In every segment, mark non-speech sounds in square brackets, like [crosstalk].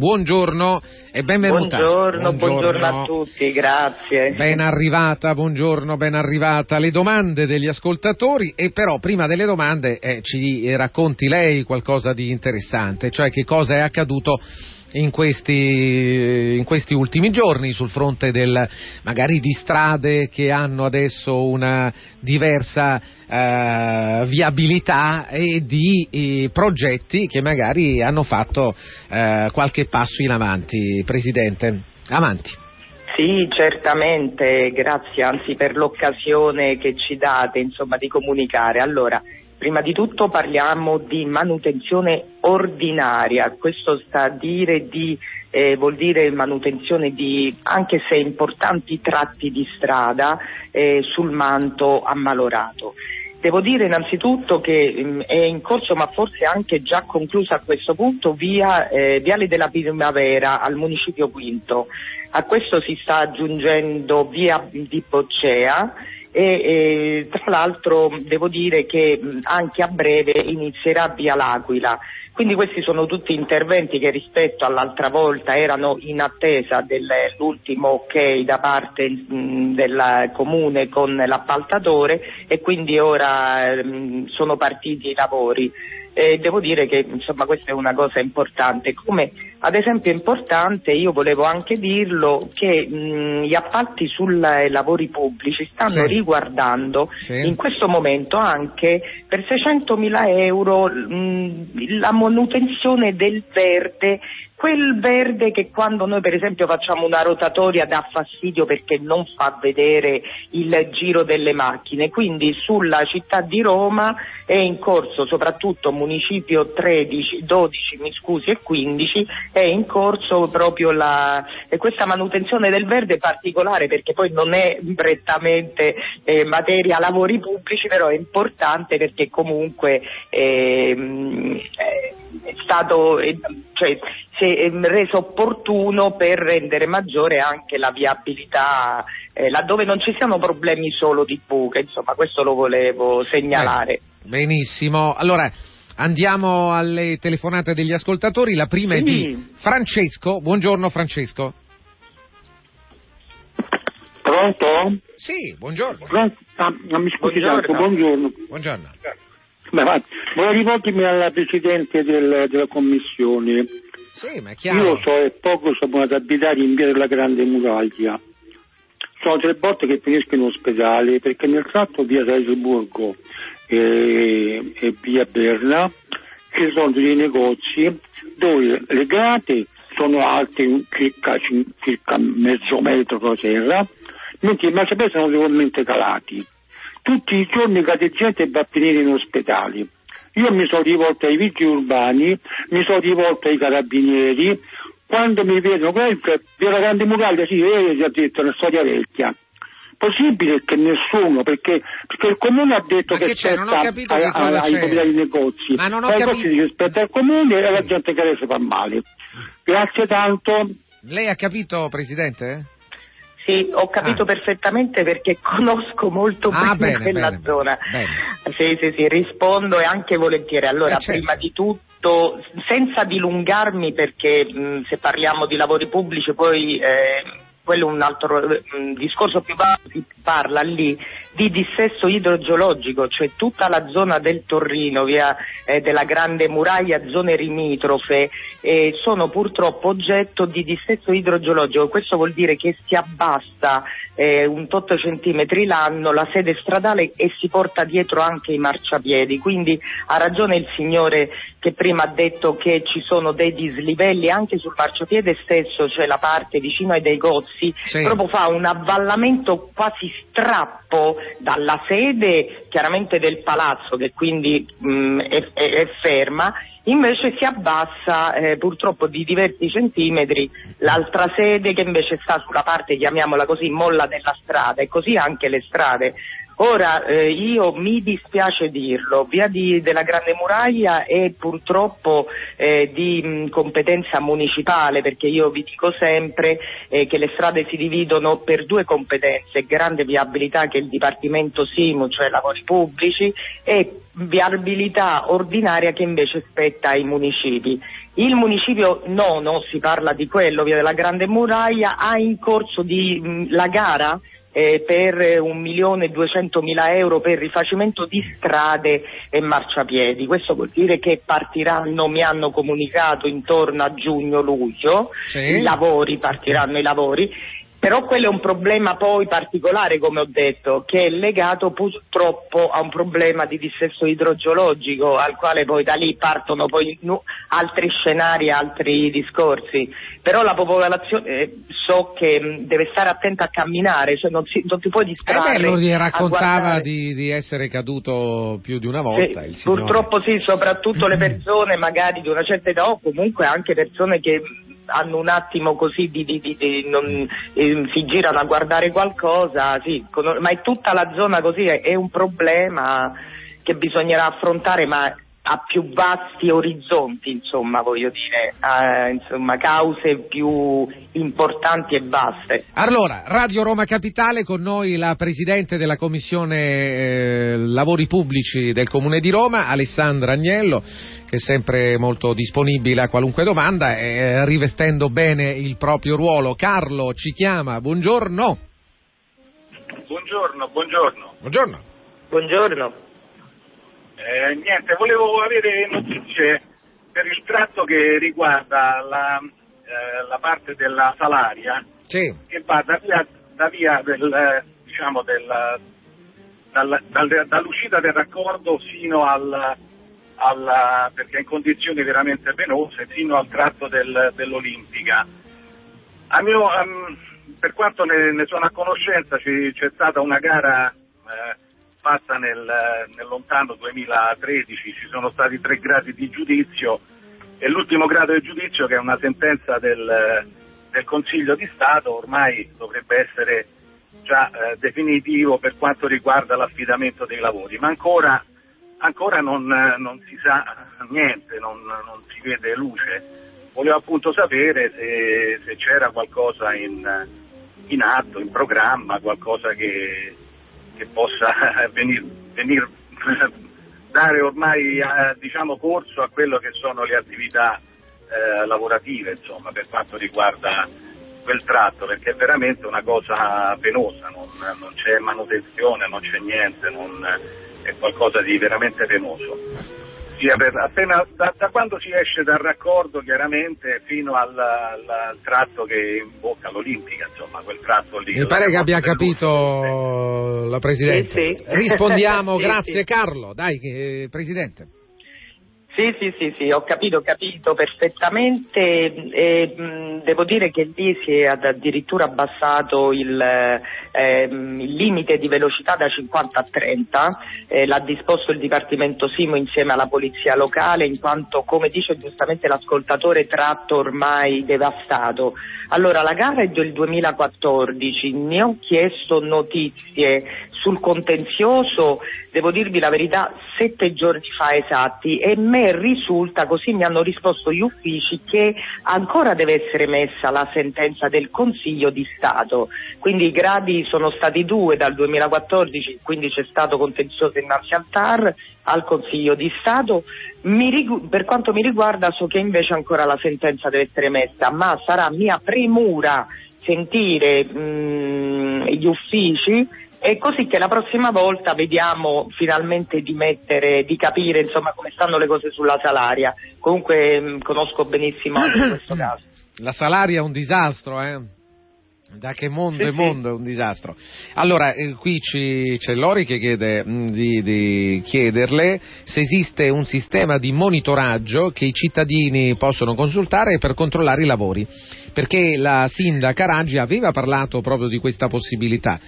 buongiorno e benvenuta. Buongiorno, buongiorno, buongiorno a tutti, grazie. Ben arrivata, buongiorno, ben arrivata. Le domande degli ascoltatori e però prima delle domande eh, ci racconti lei qualcosa di interessante, cioè che cosa è accaduto in questi, in questi, ultimi giorni sul fronte del, magari di strade che hanno adesso una diversa eh, viabilità e di eh, progetti che magari hanno fatto eh, qualche passo in avanti. Presidente, avanti. Sì, certamente, grazie anzi per l'occasione che ci date insomma, di comunicare. Allora, Prima di tutto parliamo di manutenzione ordinaria, questo sta a dire di, eh, vuol dire manutenzione di, anche se importanti tratti di strada eh, sul manto ammalorato. Devo dire innanzitutto che mh, mm, è in corso, ma forse anche già conclusa a questo punto, via eh, Viale della Primavera al municipio Quinto. A questo si sta aggiungendo via di Boccea e, e tra l'altro devo dire che anche a breve inizierà via l'Aquila. Quindi questi sono tutti interventi che rispetto all'altra volta erano in attesa dell'ultimo ok da parte del comune con l'appaltatore e quindi ora mh, sono partiti i lavori. Eh, devo dire che insomma, questa è una cosa importante. Come ad esempio è importante, io volevo anche dirlo, che mh, gli appalti sui lavori pubblici stanno sì. riguardando sì. in questo momento anche per 600.000 euro mh, la manutenzione del verde quel verde che quando noi per esempio facciamo una rotatoria dà fastidio perché non fa vedere il giro delle macchine, quindi sulla città di Roma è in corso soprattutto municipio 13, 12 mi scusi, e 15 è in corso proprio la, questa manutenzione del verde particolare perché poi non è prettamente eh, materia lavori pubblici però è importante perché comunque eh, è stato cioè, si reso opportuno per rendere maggiore anche la viabilità eh, laddove non ci siano problemi solo di buche, insomma questo lo volevo segnalare. Eh, benissimo, allora andiamo alle telefonate degli ascoltatori, la prima sì. è di Francesco, buongiorno Francesco. Pronto? Sì, buongiorno. Pronto? Ah, mi scusi buongiorno. tanto, buongiorno. Buongiorno. Beh, volevo rivolgermi alla Presidente del, della Commissione. Sì, ma è chiaro. Io so e poco sono ad abitare in via della Grande Muraglia. Sono tre volte che finisco in ospedale perché nel tratto via Salzburgo e, e via Berna ci sono dei negozi dove le grate sono alte circa, circa mezzo metro da terra, mentre i marciapiedi sono leggermente calati tutti i giorni cade gente va a finire in ospedale. Io mi sono rivolto ai vigili urbani, mi sono rivolto ai carabinieri, quando mi vedono, questa via la grande muraglia, sì, eh, gli ha detto, una storia vecchia. Possibile che nessuno, perché, perché il comune ha detto Ma che, c'è, non ho capito a, a, ai proprietari negozi. Ma non ho Poi capito. si rispetta al comune e la gente che si fa male. Grazie tanto. Lei ha capito, Presidente? Sì, ho capito ah. perfettamente perché conosco molto ah, bene, bene quella bene, zona. Bene. Sì, sì, sì, rispondo e anche volentieri. Allora, eh, certo. prima di tutto, senza dilungarmi perché mh, se parliamo di lavori pubblici poi eh, quello è un altro mh, discorso più vasto, si parla lì di dissesto idrogeologico, cioè tutta la zona del Torrino, via eh, della Grande Muraglia, zone limitrofe, eh, sono purtroppo oggetto di dissesto idrogeologico. Questo vuol dire che si abbassa eh, un tot centimetri l'anno la sede stradale e si porta dietro anche i marciapiedi. Quindi ha ragione il signore che prima ha detto che ci sono dei dislivelli anche sul marciapiede stesso, cioè la parte vicino ai dei gozzi, sì. proprio fa un avvallamento quasi strappo dalla sede chiaramente del palazzo che quindi mh, è, è, è, ferma, invece si abbassa eh, purtroppo di diversi centimetri l'altra sede che invece sta sulla parte, chiamiamola così, molla della strada e così anche le strade. Ora, eh, io mi dispiace dirlo, via di, della Grande Muraglia è purtroppo eh, di mh, competenza municipale, perché io vi dico sempre eh, che le strade si dividono per due competenze, grande viabilità che è il Dipartimento SIMU, cioè lavori pubblici, e viabilità ordinaria che invece spetta ai municipi. Il municipio nono, si parla di quello, via della Grande Muraglia, ha in corso di, mh, la gara eh, per un milione e duecentomila euro per rifacimento di strade e marciapiedi. Questo vuol dire che partiranno, mi hanno comunicato, intorno a giugno-luglio, sì. i lavori, partiranno i lavori però quello è un problema poi particolare, come ho detto, che è legato purtroppo a un problema di dissesto idrogeologico, al quale poi da lì partono poi altri scenari, altri discorsi. Però la popolazione eh, so che deve stare attenta a camminare, cioè non, si, non ti puoi distrarre. Eh beh, lui raccontava di, di, essere caduto più di una volta. Sì, purtroppo sì, soprattutto le [clears throat] persone magari di una certa età o comunque anche persone che hanno un attimo così di, di, di, non, eh, si girano a guardare qualcosa, sì, con, ma è tutta la zona così, è, è un problema che bisognerà affrontare, ma a più vasti orizzonti, insomma, voglio dire, eh, insomma, cause più importanti e vaste. Allora, Radio Roma Capitale, con noi la Presidente della Commissione eh, Lavori Pubblici del Comune di Roma, Alessandra Agnello, che è sempre molto disponibile a qualunque domanda, eh, rivestendo bene il proprio ruolo. Carlo ci chiama, buongiorno. Buongiorno, buongiorno. Buongiorno. Buongiorno. Eh, niente, volevo avere notizie per il tratto che riguarda la, eh, la parte della Salaria sì. che va da via, da via del, diciamo del, dal, dal, dall'uscita del raccordo fino al, al, perché è in condizioni veramente penose, fino al tratto del, dell'Olimpica. Mio, um, per quanto ne, ne, sono a conoscenza ci, c'è stata una gara eh, fatta nel, nel, lontano 2013, ci sono stati tre gradi di giudizio e l'ultimo grado di giudizio che è una sentenza del, del Consiglio di Stato ormai dovrebbe essere già eh, definitivo per quanto riguarda l'affidamento dei lavori, ma ancora, ancora non, non, si sa niente, non, non, si vede luce. Volevo appunto sapere se, se c'era qualcosa in, in atto, in programma, qualcosa che, che possa venire, [laughs] venir, [laughs] dare ormai eh, diciamo, corso a quello che sono le attività eh, lavorative insomma, per quanto riguarda quel tratto perché è veramente una cosa penosa, non, non c'è manutenzione, non c'è niente, non, è qualcosa di veramente penoso sia per, appena, da, da, quando si esce dal raccordo chiaramente fino al, al, al tratto che imbocca l'Olimpica, insomma quel tratto lì. Mi pare che abbia capito la Presidente. Sì, sì. Rispondiamo, sì, grazie Carlo, dai eh, Presidente. Sì, sì, sì, sì, ho capito, ho capito perfettamente e mh, devo dire che lì si è addirittura abbassato il, ehm, il limite di velocità da 50 a 30, eh, l'ha disposto il Dipartimento Simo insieme alla Polizia Locale in quanto, come dice giustamente l'ascoltatore, tratto ormai devastato. Allora, la gara è del 2014, ne ho chiesto notizie sul contenzioso, devo dirvi la verità, sette giorni fa esatti e me risulta, così mi hanno risposto gli uffici, che ancora deve essere messa la sentenza del Consiglio di Stato. Quindi i gradi sono stati due dal 2014, quindi c'è stato contenzioso innanzi al TAR, al Consiglio di Stato. Rigu- per quanto mi riguarda so che invece ancora la sentenza deve essere messa, ma sarà mia premura sentire mh, gli uffici e così che la prossima volta vediamo finalmente di mettere, di capire insomma come stanno le cose sulla salaria. Comunque mh, mm, conosco benissimo anche [clears throat] questo caso. La salaria è un disastro, eh? Da che mondo sì, è mondo è un disastro. Allora, eh, qui ci, c'è Lori che chiede mh, mm, di, di, chiederle se esiste un sistema di monitoraggio che i cittadini possono consultare per controllare i lavori, perché la sindaca Raggi aveva parlato proprio di questa possibilità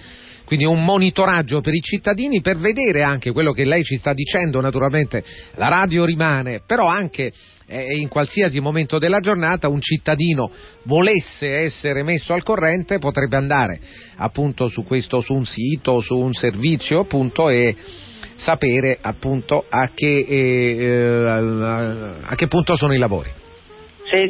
quindi un monitoraggio per i cittadini per vedere anche quello che lei ci sta dicendo, naturalmente la radio rimane, però anche eh, in qualsiasi momento della giornata un cittadino volesse essere messo al corrente potrebbe andare appunto su questo, su un sito, su un servizio appunto e sapere appunto a che, eh, a che punto sono i lavori.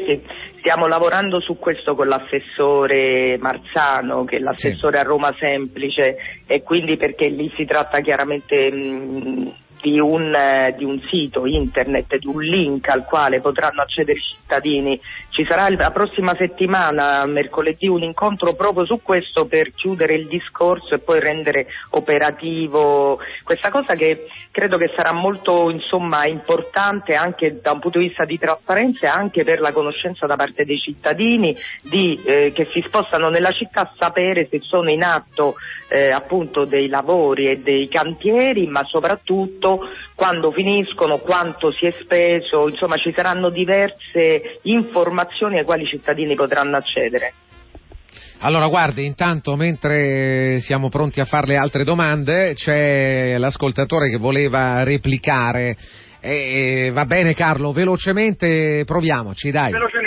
Sì. Stiamo lavorando su questo con l'assessore Marzano, che è l'assessore sì. a Roma Semplice, e quindi perché lì si tratta chiaramente mh, di un, eh, di un, sito internet, di un link al quale potranno accedere i cittadini. Ci sarà la prossima settimana, mercoledì, un incontro proprio su questo per chiudere il discorso e poi rendere operativo questa cosa che credo che sarà molto insomma, importante anche da un punto di vista di trasparenza e anche per la conoscenza da parte dei cittadini di, eh, che si spostano nella città sapere se sono in atto eh, appunto dei lavori e dei cantieri, ma soprattutto quando finiscono, quanto si è speso, insomma ci saranno diverse informazioni ai quali i cittadini potranno accedere. Allora, guardi, intanto mentre siamo pronti a fare le altre domande, c'è l'ascoltatore che voleva replicare. Eh, va bene Carlo, velocemente proviamoci, dai. Velocemente,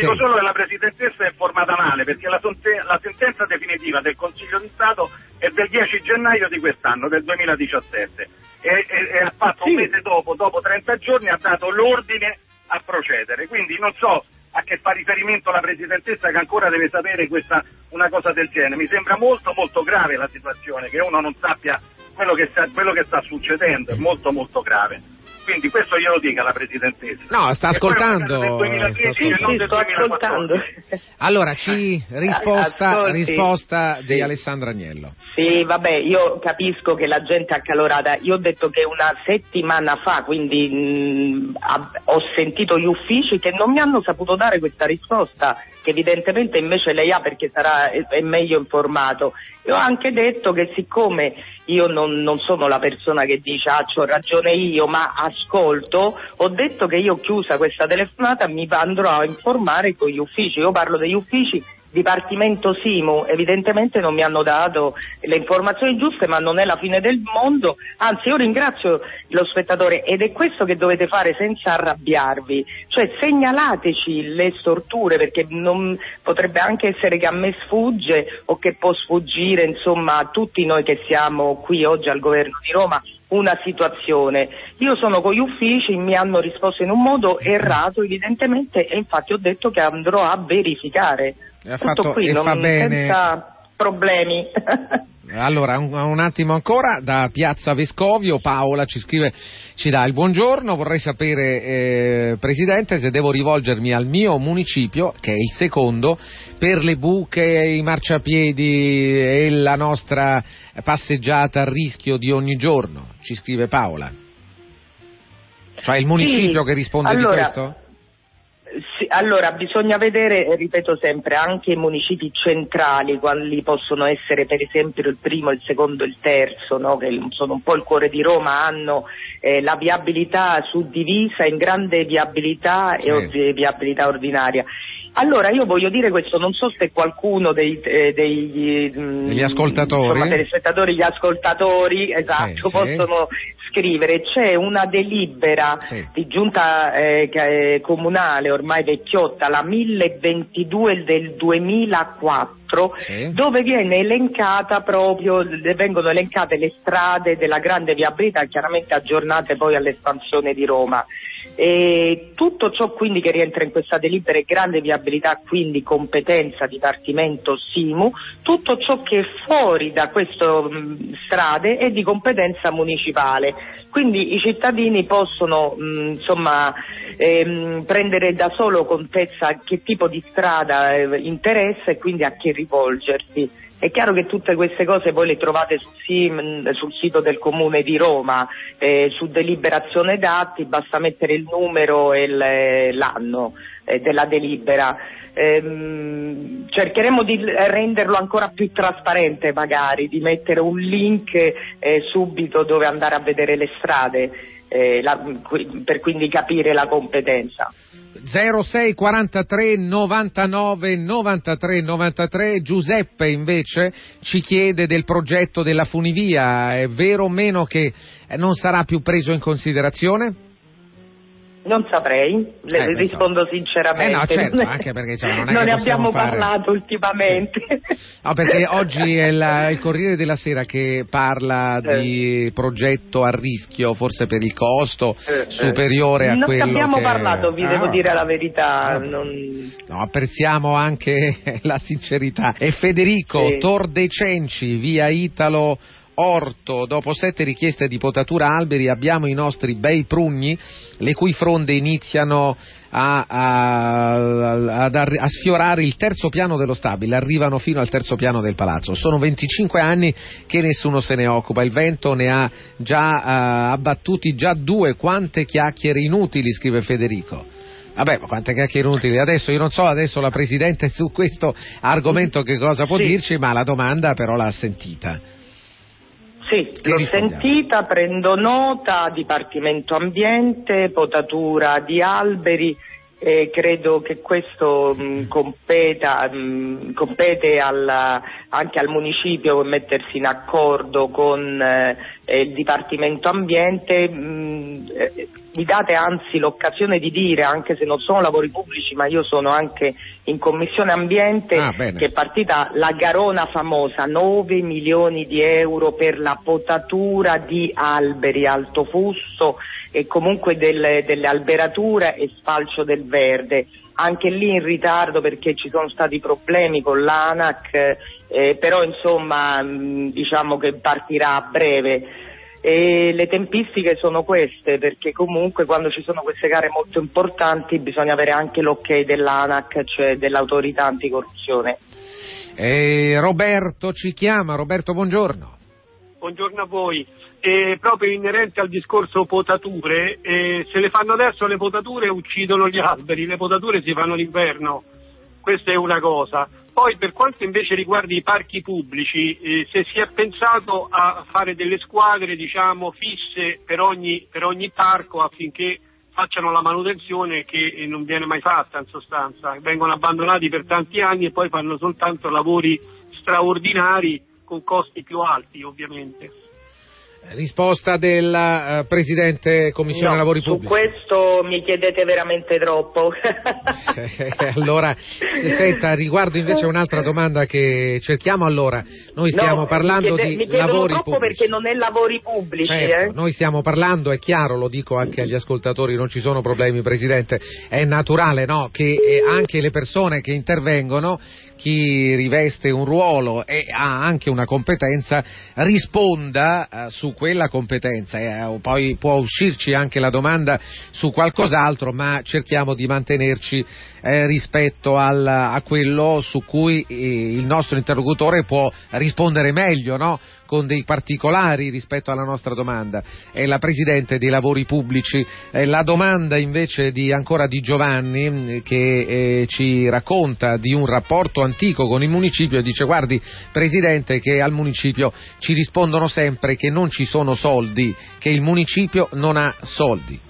dico sì. solo che la Presidentessa è informata male perché la, la, sentenza definitiva del Consiglio di Stato è del 10 gennaio di quest'anno, del 2017 e, e, e ha fatto sì. un mese dopo, dopo 30 giorni, ha dato l'ordine a procedere. Quindi non so a che fa riferimento la Presidentessa che ancora deve sapere questa, una cosa del genere. Mi sembra molto molto grave la situazione, che uno non sappia quello che sta, quello che sta succedendo, è molto molto grave. Quindi questo glielo dica la Presidentessa. No, sta ascoltando. Del 2013 sì, sì, non del sto ascoltando. Allora, ci [laughs] risposta, risposta di Alessandro Agnello. Sì, vabbè, io capisco che la gente è accalorata. Io ho detto che una settimana fa, quindi mh, ho sentito gli uffici che non mi hanno saputo dare questa risposta che evidentemente invece lei ha perché sarà, è meglio informato. E ho anche detto che siccome io non, non sono la persona che dice ah ho ragione io, ma ascolto, ho detto che io chiusa questa telefonata mi andrò a informare con gli uffici. Io parlo degli uffici Dipartimento Simu evidentemente non mi hanno dato le informazioni giuste, ma non è la fine del mondo. Anzi, io ringrazio lo spettatore ed è questo che dovete fare senza arrabbiarvi, cioè segnalateci le storture perché non, potrebbe anche essere che a me sfugge o che può sfuggire insomma a tutti noi che siamo qui oggi al governo di Roma una situazione. Io sono con gli uffici, mi hanno risposto in un modo errato evidentemente e infatti ho detto che andrò a verificare. Ha fatto, qui, non, senza problemi. [laughs] Allora, un, un, attimo ancora, da Piazza Vescovio, Paola ci scrive, ci dà il buongiorno, vorrei sapere, eh, Presidente, se devo rivolgermi al mio municipio, che è il secondo, per le buche, i marciapiedi e la nostra passeggiata a rischio di ogni giorno, ci scrive Paola. Cioè il municipio sì, che risponde allora, di questo? Sì, allora bisogna vedere, ripeto sempre, anche i municipi centrali, quali possono essere per esempio il primo, il secondo e il terzo, no? che sono un po' il cuore di Roma, hanno eh, la viabilità suddivisa in grande viabilità sì. e viabilità ordinaria. Allora io voglio dire questo, non so se qualcuno dei, eh, degli, mm, degli ascoltatori, insomma, gli ascoltatori, esatto, sì, possono scrivere. C'è una delibera sì. di giunta eh, comunale ormai vecchiotta, la 1022 del 2004, sì. dove viene elencata proprio, vengono elencate le strade della grande viabilità, chiaramente aggiornate poi all'espansione di Roma. E tutto ciò quindi che rientra in questa delibera è grande viabilità, quindi competenza Dipartimento Simu, tutto ciò che è fuori da queste strade è di competenza municipale. Quindi i cittadini possono mh, insomma, ehm, prendere da solo contezza a che tipo di strada eh, interessa e quindi a chi rivolgersi. È chiaro che tutte queste cose voi le trovate sul, sim, sul sito del Comune di Roma, eh, su deliberazione dati, basta mettere il numero e l'anno eh, della delibera. Ehm, cercheremo di renderlo ancora più trasparente magari, di mettere un link eh, subito dove andare a vedere le strade eh, la, per quindi capire la competenza. 06 43 99 93 93 Giuseppe invece ci chiede del progetto della funivia, è vero o meno che non sarà più preso in considerazione? Non saprei, le eh, rispondo so. sinceramente. Eh no, certo, [laughs] anche perché cioè, non, non ne abbiamo fare... parlato ultimamente. Sì. No, perché oggi è la, il Corriere della Sera che parla eh. di progetto a rischio, forse per il costo eh, eh. superiore a non quello. Non abbiamo che... parlato, vi ah, devo dire la verità. No. Non... no, apprezziamo anche [laughs] la sincerità. E Federico sì. Tor dei Cenci, via Italo orto, dopo sette richieste di potatura alberi abbiamo i nostri bei prugni, le cui fronde iniziano a, a, a, a, sfiorare il terzo piano dello stabile, arrivano fino al terzo piano del palazzo. Sono 25 anni che nessuno se ne occupa, il vento ne ha già uh, abbattuti già due, quante chiacchiere inutili, scrive Federico. Vabbè, ma quante chiacchiere inutili. Adesso io non so adesso la Presidente su questo argomento che cosa può sì. dirci, ma la domanda però l'ha sentita. Sì, l'ho sentita, prendo nota, Dipartimento Ambiente, potatura di alberi, e credo che questo mh, competa, mh, compete alla, anche al municipio mettersi in accordo con eh, il Dipartimento Ambiente. Mh, eh, mi date anzi l'occasione di dire, anche se non sono lavori pubblici, ma io sono anche in Commissione Ambiente, ah, che è partita la garona famosa, 9 milioni di euro per la potatura di alberi alto fusto e comunque delle, delle alberature e spalcio del verde. Anche lì in ritardo perché ci sono stati problemi con l'ANAC, eh, però insomma mh, diciamo che partirà a breve. E le tempistiche sono queste perché comunque quando ci sono queste gare molto importanti bisogna avere anche l'ok dell'ANAC, cioè dell'autorità anticorruzione. Eh, Roberto ci chiama, Roberto buongiorno. Buongiorno a voi eh, proprio inerente al discorso potature, eh, se le fanno adesso le potature uccidono gli alberi, le potature si fanno l'inverno, questa è una cosa. Poi per quanto invece riguarda i parchi pubblici, eh, se si è pensato a fare delle squadre diciamo, fisse per ogni, per ogni parco affinché facciano la manutenzione che non viene mai fatta in sostanza, vengono abbandonati per tanti anni e poi fanno soltanto lavori straordinari con costi più alti ovviamente. Risposta del uh, Presidente Commissione no, Lavori Pubblici. Su questo mi chiedete veramente troppo. [laughs] allora, senta, riguardo invece un'altra domanda che cerchiamo allora. Noi stiamo no, parlando mi chiede, di lavori troppo pubblici. perché non è lavori pubblici. Certo, eh? Noi stiamo parlando, è chiaro, lo dico anche agli ascoltatori, non ci sono problemi Presidente, è naturale no, che eh, anche le persone che intervengono chi riveste un ruolo e ha anche una competenza risponda eh, su quella competenza. Eh, poi può uscirci anche la domanda su qualcos'altro, ma cerchiamo di mantenerci eh, rispetto al, a quello su cui eh, il nostro interlocutore può rispondere meglio, no? Con dei particolari rispetto alla nostra domanda. È la Presidente dei Lavori Pubblici. la domanda invece di, ancora di Giovanni mm, che eh, ci racconta di un rapporto antico con il municipio e dice guardi Presidente che al municipio ci rispondono sempre che non ci sono soldi, che il municipio non ha soldi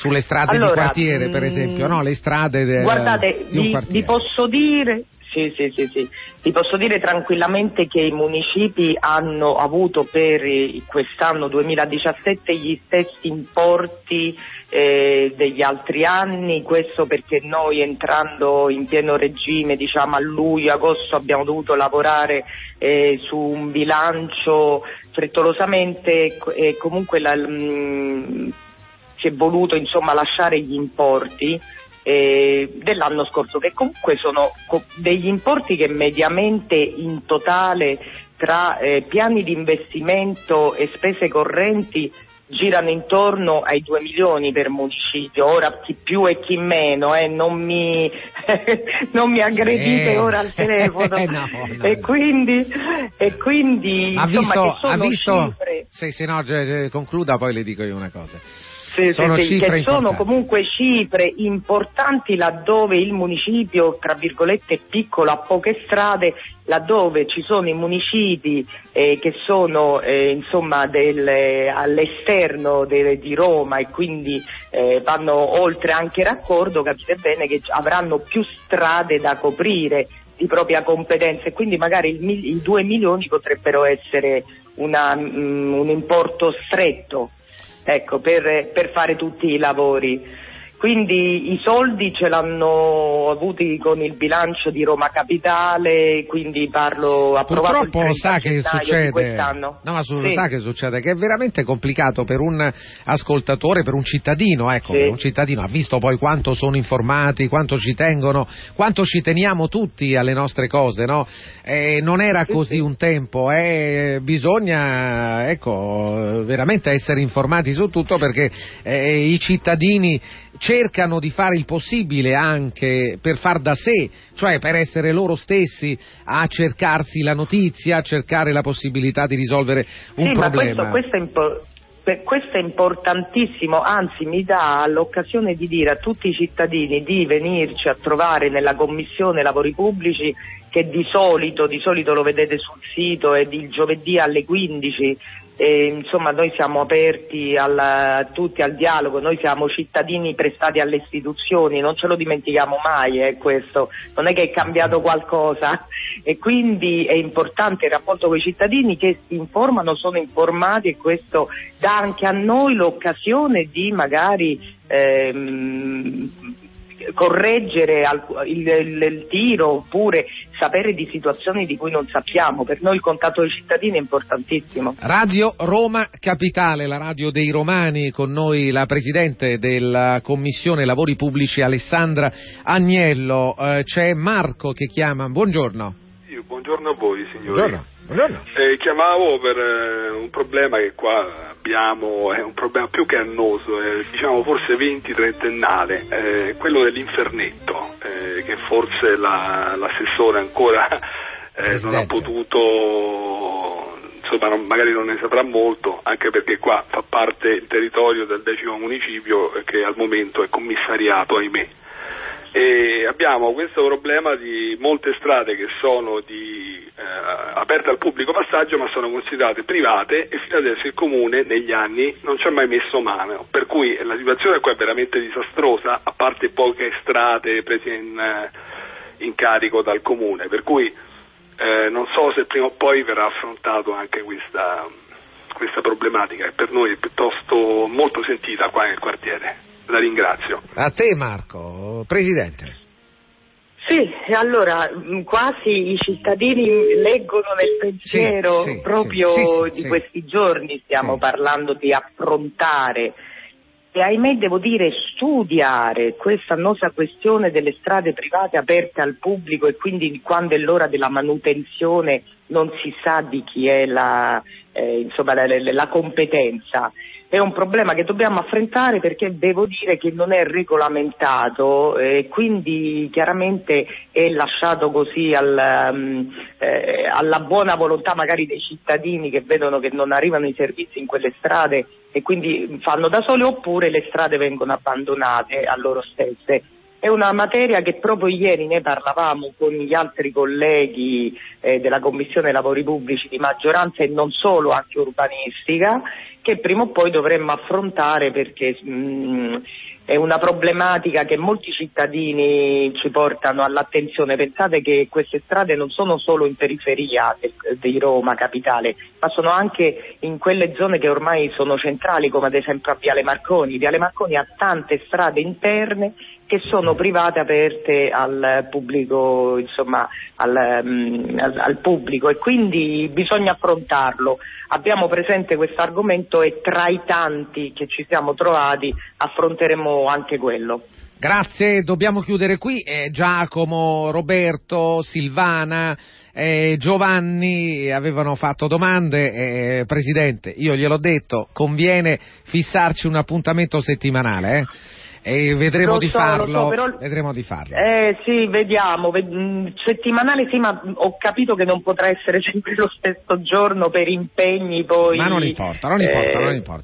sulle strade allora, di quartiere, per esempio, no? Le strade de, guardate, di vi, vi posso dire sì, sì, sì, sì. Ti posso dire tranquillamente che i municipi hanno avuto per quest'anno 2017 gli stessi importi eh, degli altri anni, questo perché noi entrando in pieno regime diciamo a luglio, agosto abbiamo dovuto lavorare eh, su un bilancio frettolosamente e comunque la, mh, mm, si è voluto insomma lasciare gli importi eh, dell'anno scorso, che comunque sono co- degli importi che mediamente in totale tra eh, piani di investimento e spese correnti girano intorno ai 2 milioni per municipio, ora chi più e chi meno, eh, non, mi, [laughs] non, mi, aggredite eh, ora al telefono. [laughs] no, no. E quindi, e quindi ha insomma, visto, ha visto cifre... sì, sì, no, concluda poi le dico io una cosa. Sì, sono sì, cifre che sono comunque cifre importanti laddove il municipio, tra virgolette, è piccolo, ha poche strade, laddove ci sono i municipi eh, che sono eh, insomma del, eh, all'esterno de- di Roma e quindi eh, vanno oltre anche raccordo, capite bene che avranno più strade da coprire di propria competenza e quindi magari i 2 milioni potrebbero essere una, mm, un importo stretto ecco, per, per fare tutti i lavori. Quindi i soldi ce l'hanno avuti con il bilancio di Roma Capitale, quindi parlo approvato Purtroppo 30 sa che succede, no, ma su- Sì. sa che succede, che è veramente complicato per un ascoltatore, per un cittadino, ecco, Sì. un cittadino ha visto poi quanto sono informati, quanto ci tengono, quanto ci teniamo tutti alle nostre cose, no? Eh, non era Sì, così sì. un tempo, eh, bisogna, ecco, veramente essere informati su tutto perché eh, i cittadini cercano di fare il possibile anche per far da sé, cioè per essere loro stessi a cercarsi la notizia, a cercare la possibilità di risolvere un sì, problema. ma questo, questo è impo- questo è importantissimo, anzi mi dà l'occasione di dire a tutti i cittadini di venirci a trovare nella Commissione Lavori Pubblici che di solito, di solito lo vedete sul sito, è il giovedì alle 15 e, insomma noi siamo aperti al- tutti al dialogo, noi siamo cittadini prestati alle istituzioni, non ce lo dimentichiamo mai eh, questo, non è che è cambiato qualcosa. E quindi è importante il rapporto con i cittadini che si informano, sono informati e questo dà anche a noi l'occasione di magari ehm, correggere il, il- il tiro oppure sapere di situazioni di cui non sappiamo. Per noi il contatto dei cittadini è importantissimo. Radio Roma Capitale, la radio dei romani, con noi la Presidente della Commissione Lavori Pubblici Alessandra Agnello, Eh, c'è Marco che chiama, buongiorno. Io, buongiorno a voi signori. Buongiorno. Eh, chiamavo per eh, un problema che qua abbiamo, è un problema più che annoso, è, diciamo forse 20-30ennale, eh, quello dell'infernetto, eh, che forse la- l'assessore ancora eh, non ha potuto, insomma non- magari non ne saprà molto, anche perché qua fa parte il territorio del decimo municipio eh, che al momento è commissariato, ahimè. E abbiamo questo problema di molte strade che sono di, eh, aperte al pubblico passaggio ma sono considerate private e fino adesso il comune negli anni non ci ha mai messo mano, per cui la situazione qua è veramente disastrosa, a parte poche strade prese in, eh, in carico dal comune, per cui eh, non so se prima o poi verrà affrontato anche questa, questa problematica. Che per noi è piuttosto molto sentita qua nel quartiere. La ringrazio. A te Marco, Presidente. Sì, e allora mh, quasi i cittadini leggono nel pensiero Sì, sì, proprio sì, sì, sì, di sì. questi giorni, stiamo Sì. parlando di affrontare e ahimè devo dire studiare questa annosa questione delle strade private aperte al pubblico e quindi quando è l'ora della manutenzione non si sa di chi è la, eh, insomma, la, la- la competenza. È un problema che dobbiamo affrontare perché devo dire che non è regolamentato e quindi chiaramente è lasciato così al, mm, eh, alla buona volontà magari dei cittadini che vedono che non arrivano i servizi in quelle strade e quindi fanno da soli oppure le strade vengono abbandonate a loro stesse. È una materia che proprio ieri ne parlavamo con gli altri colleghi eh, della Commissione Lavori Pubblici di maggioranza e non solo, anche urbanistica, che prima o poi dovremmo affrontare perché mh, è una problematica che molti cittadini ci portano all'attenzione. Pensate che queste strade non sono solo in periferia di Roma capitale, ma sono anche in quelle zone che ormai sono centrali, come ad esempio a Viale Marconi. Viale Marconi ha tante strade interne che sono private aperte al pubblico, insomma, al, mm, al- al pubblico e quindi bisogna affrontarlo. Abbiamo presente questo argomento e tra i tanti che ci siamo trovati affronteremo anche quello. Grazie, dobbiamo chiudere qui. Eh, Giacomo, Roberto, Silvana, eh, Giovanni avevano fatto domande. Eh, Presidente, io gliel'ho detto, conviene fissarci un appuntamento settimanale. E vedremo di so, lo farlo. so, però- Vedremo di farlo. Eh sì, vediamo. Ved- mh, settimanale sì, ma ho capito che non potrà essere [laughs] sempre lo stesso giorno per impegni poi. Ma non importa, non importa, eh, non importa.